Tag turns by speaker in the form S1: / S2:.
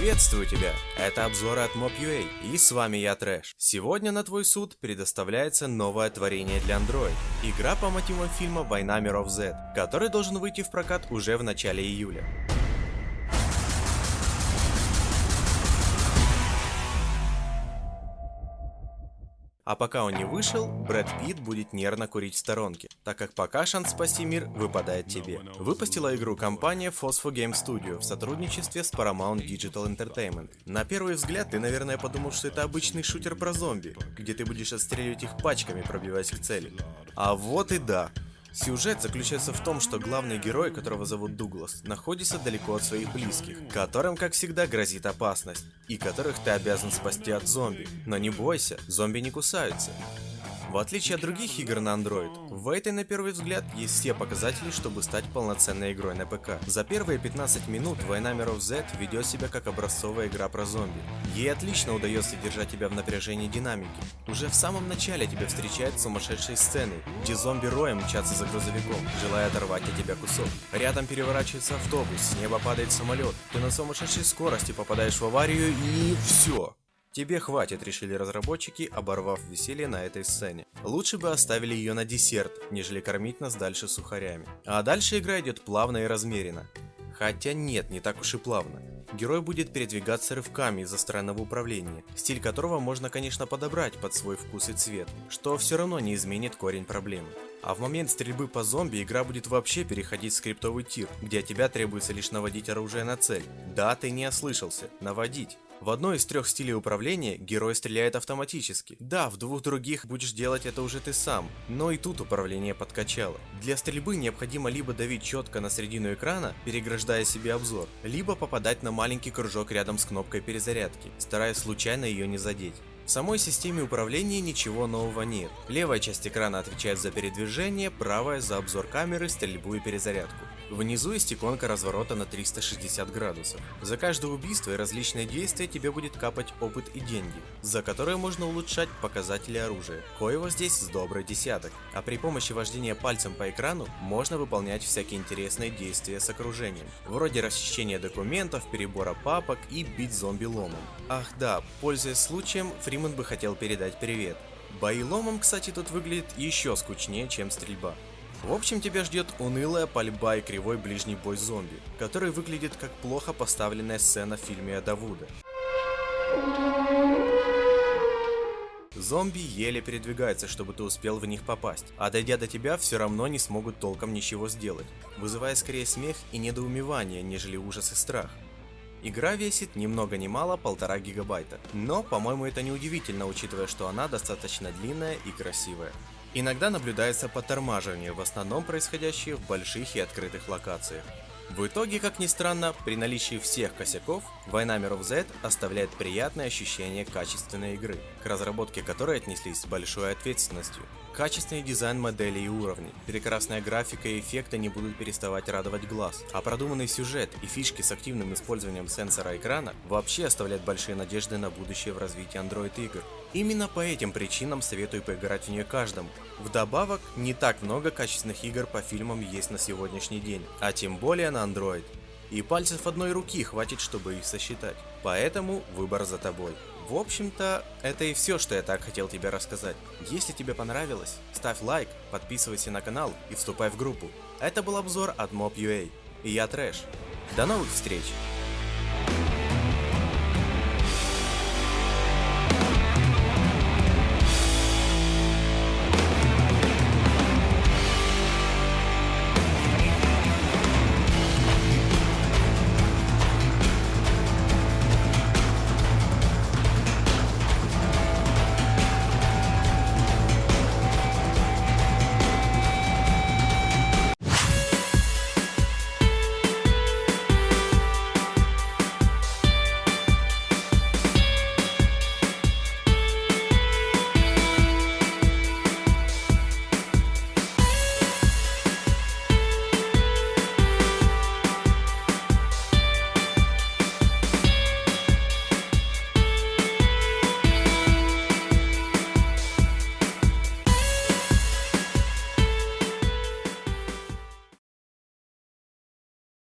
S1: Приветствую тебя! Это обзоры от Mob.ua и с вами я Трэш. Сегодня на твой суд предоставляется новое творение для Android. Игра по мотивам фильма Война миров Z, который должен выйти в прокат уже в начале июля. А пока он не вышел, Брэд Питт будет нервно курить в сторонке, так как пока шанс спасти мир выпадает тебе. Выпустила игру компания Phosphor Game Studio в сотрудничестве с Paramount Digital Entertainment. На первый взгляд ты, наверное, подумал, что это обычный шутер про зомби, где ты будешь отстреливать их пачками, пробиваясь к цели. А вот и да. Сюжет заключается в том, что главный герой, которого зовут Дуглас, находится далеко от своих близких, которым, как всегда, грозит опасность, и которых ты обязан спасти от зомби. Но не бойся, зомби не кусаются. В отличие от других игр на Android, в этой на первый взгляд есть все показатели, чтобы стать полноценной игрой на ПК. За первые 15 минут Война миров Z ведет себя как образцовая игра про зомби. Ей отлично удается держать тебя в напряжении динамики. Уже в самом начале тебя встречают сумасшедшие сцены, где зомби роем мчатся за грузовиком, желая оторвать от тебя кусок. Рядом переворачивается автобус, с неба падает самолет, ты на сумасшедшей скорости попадаешь в аварию и все. Тебе хватит, решили разработчики, оборвав веселье на этой сцене. Лучше бы оставили ее на десерт, нежели кормить нас дальше сухарями. А дальше игра идет плавно и размеренно. Хотя нет, не так уж и плавно. Герой будет передвигаться рывками из-за странного управления, стиль которого можно, конечно, подобрать под свой вкус и цвет, что все равно не изменит корень проблемы. А в момент стрельбы по зомби игра будет вообще переходить в скриптовый тир, где от тебя требуется лишь наводить оружие на цель. Да, ты не ослышался, наводить. В одной из трех стилей управления герой стреляет автоматически. Да, в двух других будешь делать это уже ты сам, но и тут управление подкачало. Для стрельбы необходимо либо давить четко на середину экрана, переграждая себе обзор, либо попадать на маленький кружок рядом с кнопкой перезарядки, стараясь случайно ее не задеть. В самой системе управления ничего нового нет. Левая часть экрана отвечает за передвижение, правая за обзор камеры, стрельбу и перезарядку. Внизу есть иконка разворота на 360 градусов. За каждое убийство и различные действия тебе будет капать опыт и деньги, за которые можно улучшать показатели оружия. Коего здесь с добрый десяток. А при помощи вождения пальцем по экрану можно выполнять всякие интересные действия с окружением. Вроде расчищения документов, перебора папок и бить зомби ломом. Ах да, пользуясь случаем, Фриман бы хотел передать привет. Бои ломом, кстати, тут выглядит еще скучнее, чем стрельба. В общем, тебя ждет унылая пальба и кривой ближний бой зомби, который выглядит как плохо поставленная сцена в фильме Давуда. Зомби еле передвигаются, чтобы ты успел в них попасть, а дойдя до тебя, все равно не смогут толком ничего сделать, вызывая скорее смех и недоумевание, нежели ужас и страх. Игра весит ни много ни мало полтора гигабайта, но, по-моему, это не удивительно, учитывая, что она достаточно длинная и красивая. Иногда наблюдается подтормаживание, в основном происходящее в больших и открытых локациях. В итоге, как ни странно, при наличии всех косяков, Война миров Z оставляет приятное ощущение качественной игры, к разработке которой отнеслись с большой ответственностью. Качественный дизайн моделей и уровней, прекрасная графика и эффекты не будут переставать радовать глаз, а продуманный сюжет и фишки с активным использованием сенсора экрана вообще оставляют большие надежды на будущее в развитии Android игр. Именно по этим причинам советую поиграть в нее каждому. Вдобавок, не так много качественных игр по фильмам есть на сегодняшний день, а тем более на Android. И пальцев одной руки хватит, чтобы их сосчитать. Поэтому выбор за тобой. В общем-то, это и все, что я так хотел тебе рассказать. Если тебе понравилось, ставь лайк, подписывайся на канал и вступай в группу. Это был обзор от Mob.ua. И я Трэш. До новых встреч!